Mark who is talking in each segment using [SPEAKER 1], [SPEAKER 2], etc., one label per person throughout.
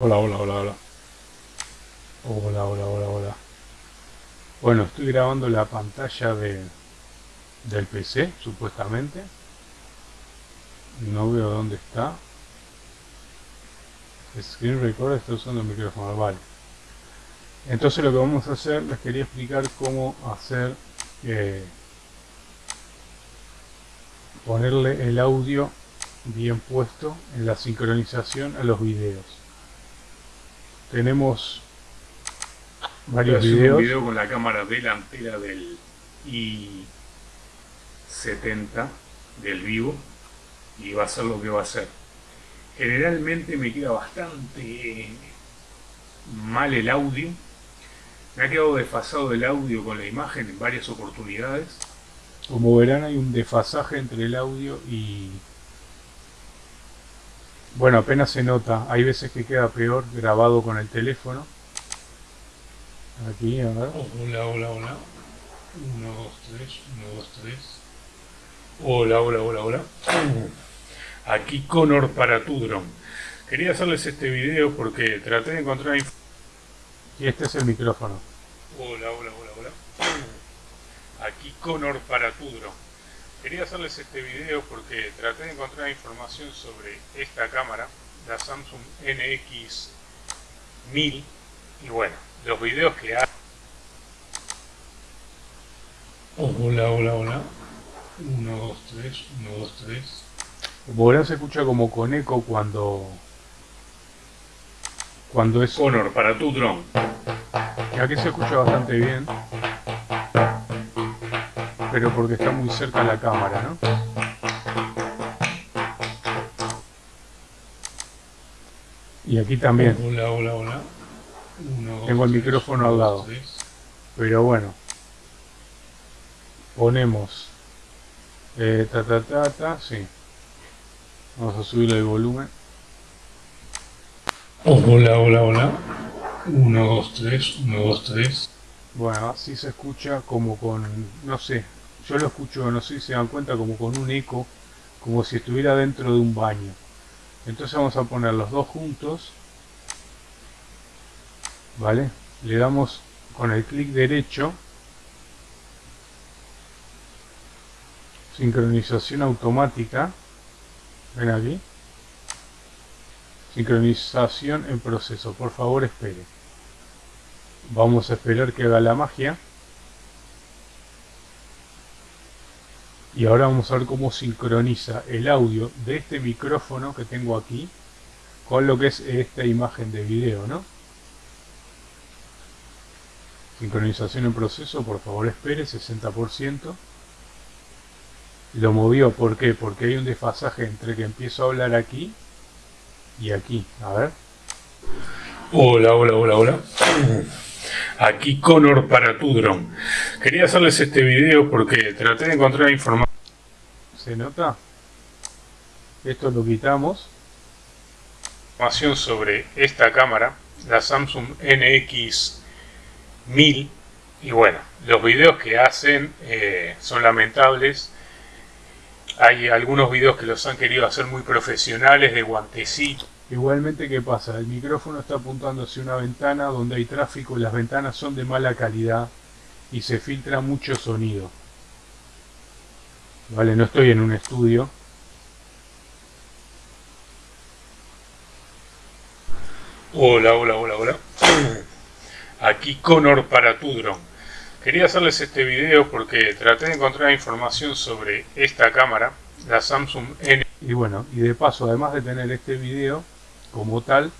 [SPEAKER 1] Hola, hola, hola, hola. Hola, hola, hola, hola. Bueno, estoy grabando la pantalla de, del PC, supuestamente. No veo dónde está. Screen Recorder está usando el micrófono, vale. Entonces lo que vamos a hacer, les quería explicar cómo hacer... Eh, ponerle el audio bien puesto en la sincronización a los videos tenemos varios videos.
[SPEAKER 2] un video con la cámara delantera del i70 del vivo y va a ser lo que va a ser. Generalmente me queda bastante mal el audio. Me ha quedado desfasado el audio con la imagen en varias oportunidades.
[SPEAKER 1] Como verán hay un desfasaje entre el audio y bueno, apenas se nota. Hay veces que queda peor grabado con el teléfono. Aquí, a ver.
[SPEAKER 2] hola, hola, hola. 1, 2, 3, 1, 2, 3. Hola, hola, hola, hola. Aquí Connor para tu dron. Quería hacerles este video porque traté de encontrar...
[SPEAKER 1] Y este es el micrófono.
[SPEAKER 2] Hola, hola, hola, hola. Aquí Connor para tu dron. Quería hacerles este video porque traté de encontrar información sobre esta cámara, la Samsung NX1000 y bueno, los videos que hay...
[SPEAKER 1] Hola, hola, hola. 1, 2, 3, 1, 2, 3. Como verán se escucha como con eco cuando... Cuando es...
[SPEAKER 2] Honor para tu drone.
[SPEAKER 1] Aquí se escucha bastante bien pero porque está muy cerca la cámara, ¿no? Y aquí también.
[SPEAKER 2] Hola, hola, hola.
[SPEAKER 1] Tengo el micrófono al lado. Pero bueno. Ponemos. Eh, ta, ta, ta, ta, sí. Vamos a subir el volumen.
[SPEAKER 2] Hola, hola, hola. 1, 2, 3, 1, 2, 3.
[SPEAKER 1] Bueno, así se escucha como con, no sé, yo lo escucho, no sé si se dan cuenta, como con un eco, como si estuviera dentro de un baño. Entonces vamos a poner los dos juntos, ¿vale? Le damos con el clic derecho, sincronización automática, ven aquí, sincronización en proceso, por favor espere. Vamos a esperar que haga la magia. Y ahora vamos a ver cómo sincroniza el audio de este micrófono que tengo aquí con lo que es esta imagen de video ¿no? sincronización en proceso por favor espere 60% lo movió, ¿por qué? porque hay un desfasaje entre que empiezo a hablar aquí y aquí, a ver
[SPEAKER 2] hola, hola, hola, hola aquí Connor para tu drone. Quería hacerles este video porque traté de encontrar información.
[SPEAKER 1] ¿Se nota? Esto lo quitamos.
[SPEAKER 2] Información sobre esta cámara, la Samsung NX1000. Y bueno, los videos que hacen eh, son lamentables. Hay algunos videos que los han querido hacer muy profesionales, de guantecito
[SPEAKER 1] Igualmente, ¿qué pasa? El micrófono está apuntando hacia una ventana donde hay tráfico las ventanas son de mala calidad y se filtra mucho sonido. Vale, no estoy en un estudio.
[SPEAKER 2] Hola, hola, hola, hola. Aquí Connor para tu drone. Quería hacerles este video porque traté de encontrar información sobre esta cámara, la Samsung N.
[SPEAKER 1] Y bueno, y de paso, además de tener este video, como tal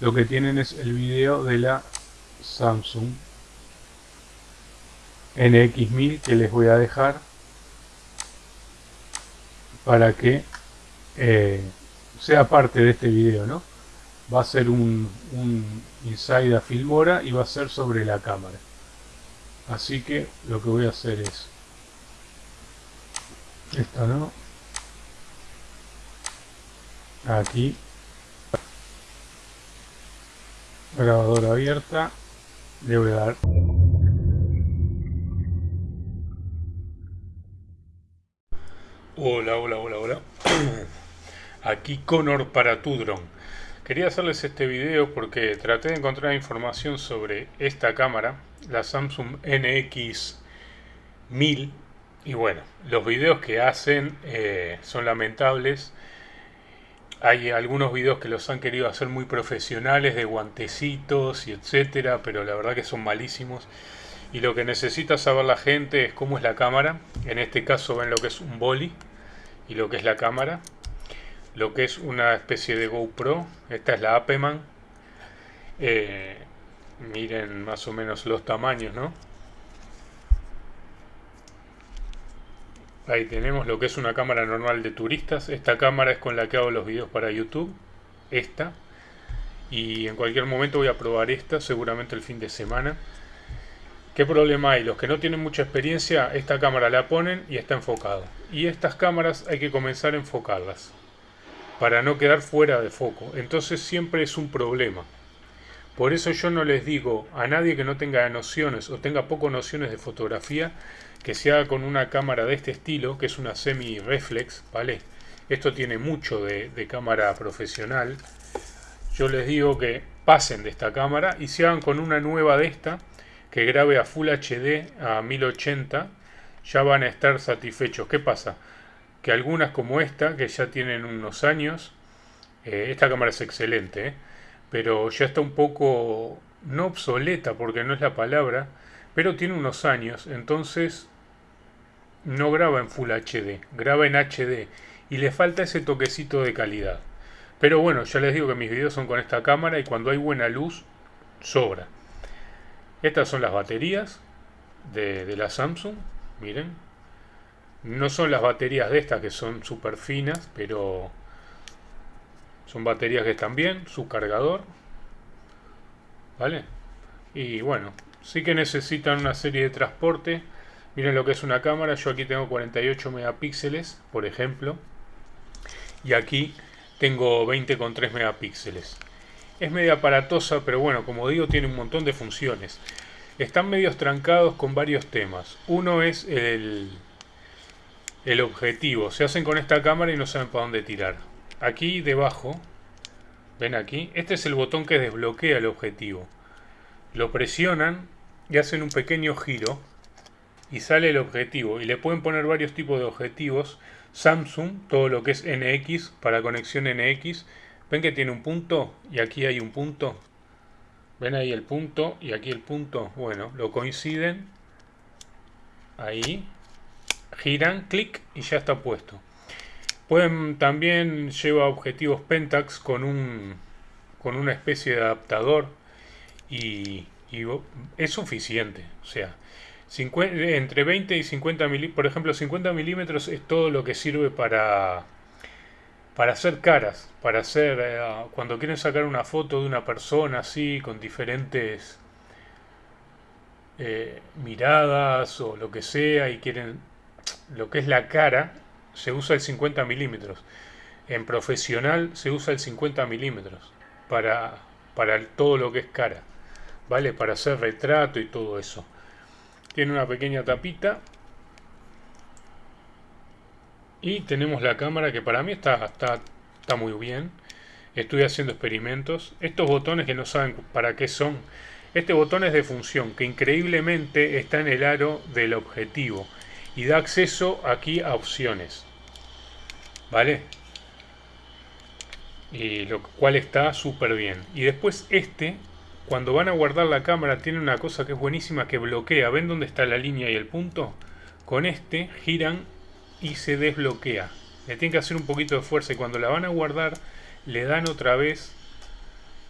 [SPEAKER 1] lo que tienen es el video de la Samsung NX1000 que les voy a dejar para que eh, sea parte de este video ¿no? va a ser un, un inside a Filmora y va a ser sobre la cámara. Así que lo que voy a hacer es esta no aquí. Grabadora abierta. Le voy a dar
[SPEAKER 2] hola hola hola hola aquí Connor para tu drone
[SPEAKER 1] Quería hacerles este video porque traté de encontrar información sobre esta cámara, la Samsung NX1000 y bueno, los videos que hacen eh, son lamentables. Hay algunos videos que los han querido hacer muy profesionales de guantecitos y etcétera, pero la verdad que son malísimos. Y lo que necesita saber la gente es cómo es la cámara. En este caso ven lo que es un boli y lo que es la cámara lo que es una especie de GoPro. Esta es la Apeman. Eh, miren más o menos los tamaños, ¿no? Ahí tenemos lo que es una cámara normal de turistas. Esta cámara es con la que hago los videos para YouTube. Esta. Y en cualquier momento voy a probar esta, seguramente el fin de semana. ¿Qué problema hay? Los que no tienen mucha experiencia, esta cámara la ponen y está enfocado. Y estas cámaras hay que comenzar a enfocarlas para no quedar fuera de foco. Entonces siempre es un problema. Por eso yo no les digo a nadie que no tenga nociones o tenga poco nociones de fotografía que se haga con una cámara de este estilo, que es una semi-reflex, ¿vale? Esto tiene mucho de, cámara profesional. Yo les digo que pasen de esta cámara y se hagan con una nueva de esta que grabe a Full HD a 1080 ya van a estar satisfechos. ¿Qué pasa? que algunas como esta, que ya tienen unos años, eh, esta cámara es excelente, eh, pero ya está un poco, no obsoleta porque no es la palabra, pero tiene unos años, entonces no graba en Full HD, graba en HD y le falta ese toquecito de calidad. Pero bueno, ya les digo que mis videos son con esta cámara y cuando hay buena luz, sobra. Estas son las baterías de, de la Samsung, miren, no son las baterías de estas que son súper finas, pero son baterías que están bien, su cargador. ¿Vale? Y bueno, sí que necesitan una serie de transporte. Miren lo que es una cámara. Yo aquí tengo 48 megapíxeles, por ejemplo. Y aquí tengo 20,3 megapíxeles. Es media aparatosa, pero bueno, como digo, tiene un montón de funciones. Están medios trancados con varios temas. Uno es el, el objetivo. Se hacen con esta cámara y no saben para dónde tirar. Aquí debajo, ven aquí, este es el botón que desbloquea el objetivo. Lo presionan y hacen un pequeño giro y sale el objetivo. Y le pueden poner varios tipos de objetivos. Samsung, todo lo que es NX para conexión NX. Ven que tiene un punto y aquí hay un punto. Ven ahí el punto y aquí el punto. Bueno, lo coinciden. Ahí giran, clic y ya está puesto. Pueden también lleva objetivos Pentax con un con una especie de adaptador y, es suficiente. O sea, entre 20 y 50 milímetros, por ejemplo, 50 milímetros es todo lo que sirve para para hacer caras, para hacer eh, cuando quieren sacar una foto de una persona así con diferentes eh, miradas o lo que sea y quieren lo que es la cara se usa el 50 milímetros. En profesional se usa el 50 milímetros para, para todo lo que es cara. ¿Vale? Para hacer retrato y todo eso. Tiene una pequeña tapita. Y tenemos la cámara que para mí está, está, está muy bien. Estoy haciendo experimentos. Estos botones que no saben para qué son. Este botón es de función que increíblemente está en el aro del objetivo y da acceso aquí a opciones. ¿Vale? Y lo cual está súper bien. Y después este, cuando van a guardar la cámara, tiene una cosa que es buenísima que bloquea. ¿Ven dónde está la línea y el punto? Con este giran y se desbloquea. Le tienen que hacer un poquito de fuerza y cuando la van a guardar le dan otra vez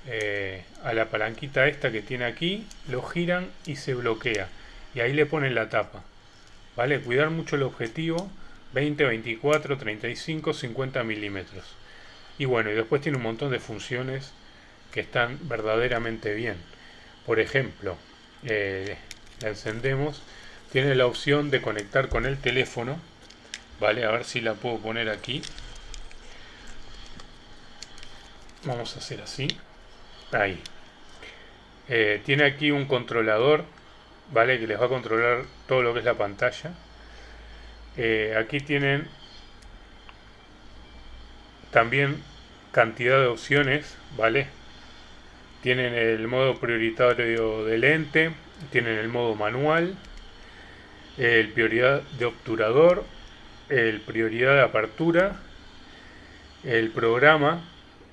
[SPEAKER 1] eh, a la palanquita esta que tiene aquí, lo giran y se bloquea. Y ahí le ponen la tapa. ¿Vale? Cuidar mucho el objetivo, 20, 24, 35, 50 milímetros. Y bueno, y después tiene un montón de funciones que están verdaderamente bien. Por ejemplo, eh, la encendemos, tiene la opción de conectar con el teléfono, ¿vale? A ver si la puedo poner aquí. Vamos a hacer así. Ahí. Eh, tiene aquí un controlador ¿vale? Que les va a controlar todo lo que es la pantalla. Eh, aquí tienen también cantidad de opciones, ¿vale? Tienen el modo prioritario de lente, tienen el modo manual, el prioridad de obturador, el prioridad de apertura, el programa,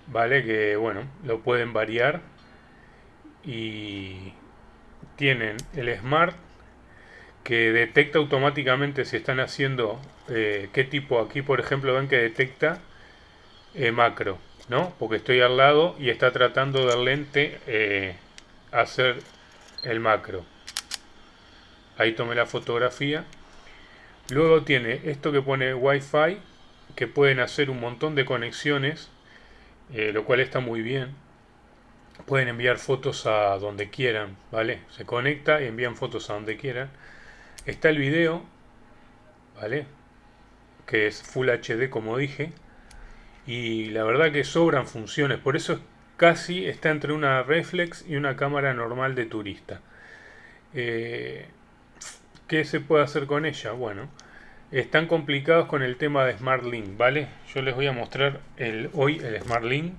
[SPEAKER 1] ¿vale? Que bueno, lo pueden variar y tienen el Smart que detecta automáticamente si están haciendo eh, qué tipo, aquí por ejemplo ven que detecta eh, macro, ¿no? Porque estoy al lado y está tratando de lente eh, hacer el macro. Ahí tomé la fotografía. Luego tiene esto que pone Wi-Fi, que pueden hacer un montón de conexiones, lo cual está muy bien. Pueden enviar fotos a donde quieran, ¿vale? Se conecta y envían fotos a donde quieran. Está el video, ¿vale? Que es Full HD como dije. Y la verdad que sobran funciones, por eso casi está entre una reflex y una cámara normal de turista. Eh, ¿Qué se puede hacer con ella? Bueno, están complicados con el tema de Smart Link, ¿vale? Yo les voy a mostrar el, hoy el Smart Link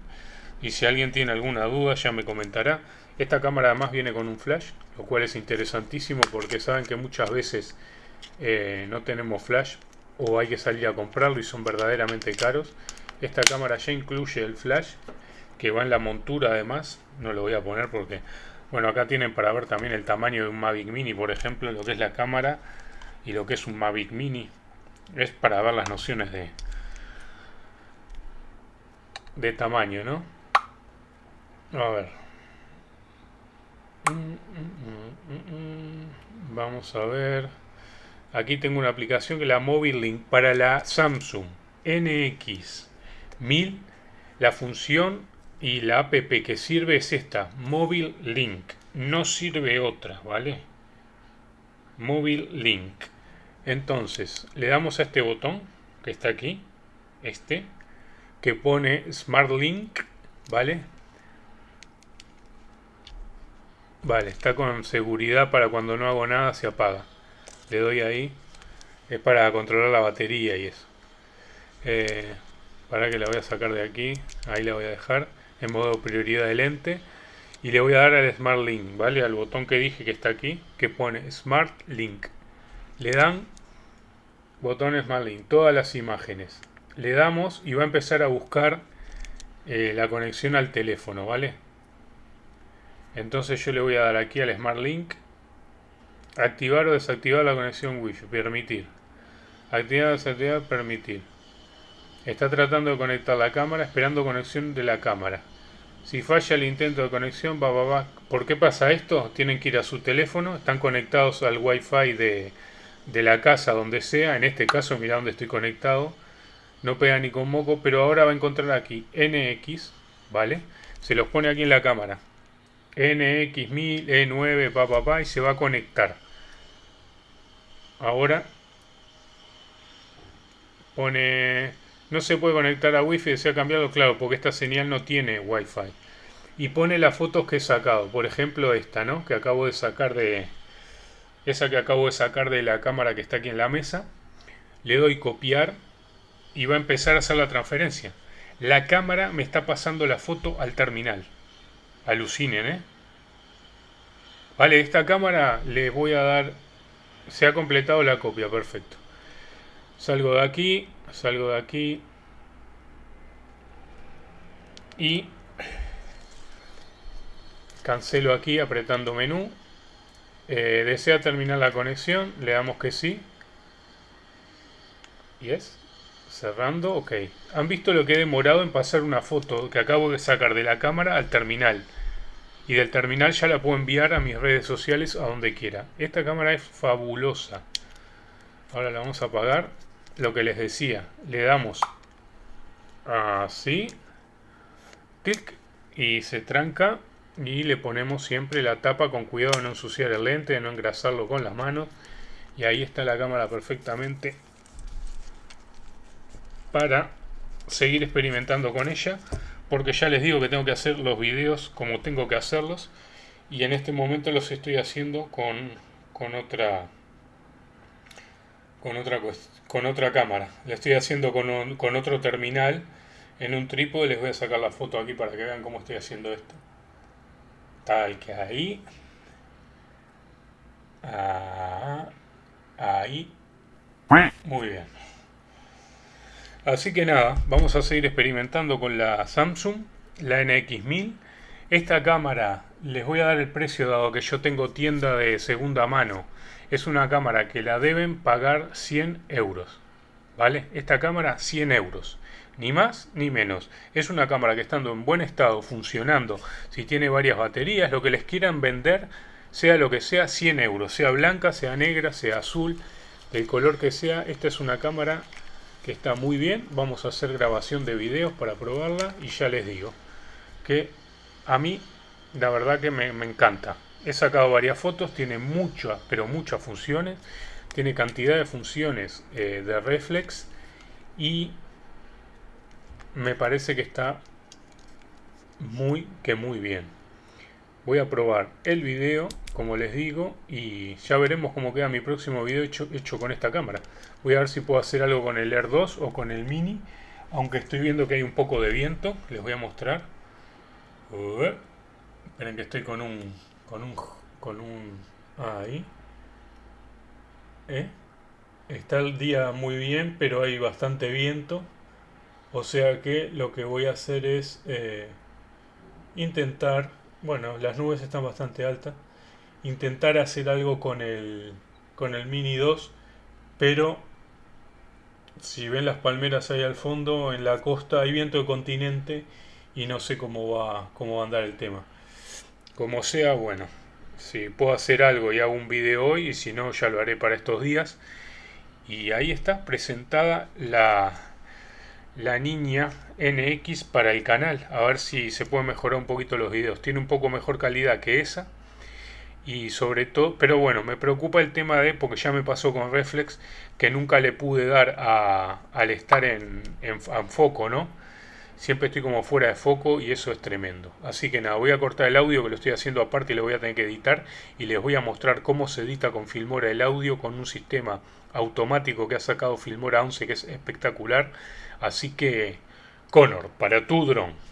[SPEAKER 1] y si alguien tiene alguna duda ya me comentará. Esta cámara además viene con un flash, lo cual es interesantísimo porque saben que muchas veces eh, no tenemos flash o hay que salir a comprarlo y son verdaderamente caros. Esta cámara ya incluye el flash que va en la montura además, no lo voy a poner porque, bueno, acá tienen para ver también el tamaño de un Mavic Mini, por ejemplo, lo que es la cámara y lo que es un Mavic Mini. Es para ver las nociones de, de tamaño, ¿no? A ver. Vamos a ver. Aquí tengo una aplicación que es la Mobile Link para la Samsung NX1000. La función y la app que sirve es esta, Mobile Link. No sirve otra, ¿vale? Mobile Link. Entonces, le damos a este botón que está aquí, este, que pone Smart Link, ¿vale? Vale, está con seguridad para cuando no hago nada se apaga. Le doy ahí. Es para controlar la batería y eso. Eh, para que la voy a sacar de aquí. Ahí la voy a dejar. En modo prioridad de lente. Y le voy a dar al Smart Link, ¿vale? Al botón que dije que está aquí. Que pone Smart Link. Le dan botón Smart Link. Todas las imágenes. Le damos y va a empezar a buscar eh, la conexión al teléfono, ¿vale? Entonces yo le voy a dar aquí al Smart Link. Activar o desactivar la conexión Wi-Fi. Permitir. Activar o desactivar. Permitir. Está tratando de conectar la cámara, esperando conexión de la cámara. Si falla el intento de conexión, va, va, va. ¿Por qué pasa esto? Tienen que ir a su teléfono, están conectados al Wi-Fi de, de la casa, donde sea. En este caso, mira donde estoy conectado. No pega ni con moco, pero ahora va a encontrar aquí NX, ¿vale? Se los pone aquí en la cámara. NX1000, E9, pa, pa, pa, y se va a conectar. Ahora pone no se puede conectar a wifi se ha cambiado claro porque esta señal no tiene wifi. Y pone las fotos que he sacado. Por ejemplo esta no que acabo de sacar de esa que acabo de sacar de la cámara que está aquí en la mesa. Le doy copiar y va a empezar a hacer la transferencia. La cámara me está pasando la foto al terminal. Alucinen, ¿eh? Vale, esta cámara le voy a dar... Se ha completado la copia, perfecto. Salgo de aquí, salgo de aquí. Y cancelo aquí apretando menú. Eh, ¿Desea terminar la conexión? Le damos que sí. Y es cerrando, ok. Han visto lo que he demorado en pasar una foto que acabo de sacar de la cámara al terminal y del terminal ya la puedo enviar a mis redes sociales a donde quiera. Esta cámara es fabulosa. Ahora la vamos a apagar. Lo que les decía, le damos así, clic y se tranca y le ponemos siempre la tapa con cuidado de no ensuciar el lente, de no engrasarlo con las manos. Y ahí está la cámara perfectamente para seguir experimentando con ella porque ya les digo que tengo que hacer los videos como tengo que hacerlos y en este momento los estoy haciendo con, con otra con otra con otra cámara lo estoy haciendo con, con otro terminal en un trípode. Les voy a sacar la foto aquí para que vean cómo estoy haciendo esto. Tal que ahí. Ah, ahí. Muy bien. Así que nada, vamos a seguir experimentando con la Samsung, la NX1000. Esta cámara, les voy a dar el precio dado que yo tengo tienda de segunda mano. Es una cámara que la deben pagar 100 euros. ¿Vale? Esta cámara 100 euros. Ni más ni menos. Es una cámara que estando en buen estado, funcionando, si tiene varias baterías, lo que les quieran vender, sea lo que sea, 100 euros. Sea blanca, sea negra, sea azul, del color que sea. Esta es una cámara que está muy bien. Vamos a hacer grabación de videos para probarla y ya les digo que a mí la verdad que me, encanta. He sacado varias fotos, tiene muchas, pero muchas funciones. Tiene cantidad de funciones eh, de reflex y me parece que está muy que muy bien. Voy a probar el video como les digo, y ya veremos cómo queda mi próximo video hecho, hecho con esta cámara. Voy a ver si puedo hacer algo con el Air 2 o con el Mini, aunque estoy viendo que hay un poco de viento, les voy a mostrar. esperen que estoy con un... con un... con un... ahí. ¿Eh? Está el día muy bien, pero hay bastante viento. O sea que lo que voy a hacer es eh, intentar... Bueno, las nubes están bastante altas intentar hacer algo con el, con el Mini 2, pero si ven las palmeras ahí al fondo, en la costa hay viento de continente y no sé cómo va, cómo va a andar el tema. Como sea, bueno, si puedo hacer algo y hago un video hoy, y si no, ya lo haré para estos días. Y ahí está presentada la, la niña NX para el canal. A ver si se puede mejorar un poquito los videos. Tiene un poco mejor calidad que esa y sobre todo, pero bueno, me preocupa el tema de, porque ya me pasó con Reflex, que nunca le pude dar a, al estar en, en, foco, ¿no? Siempre estoy como fuera de foco y eso es tremendo. Así que nada, voy a cortar el audio que lo estoy haciendo aparte y lo voy a tener que editar y les voy a mostrar cómo se edita con Filmora el audio con un sistema automático que ha sacado Filmora 11 que es espectacular. Así que, Connor, para tu dron.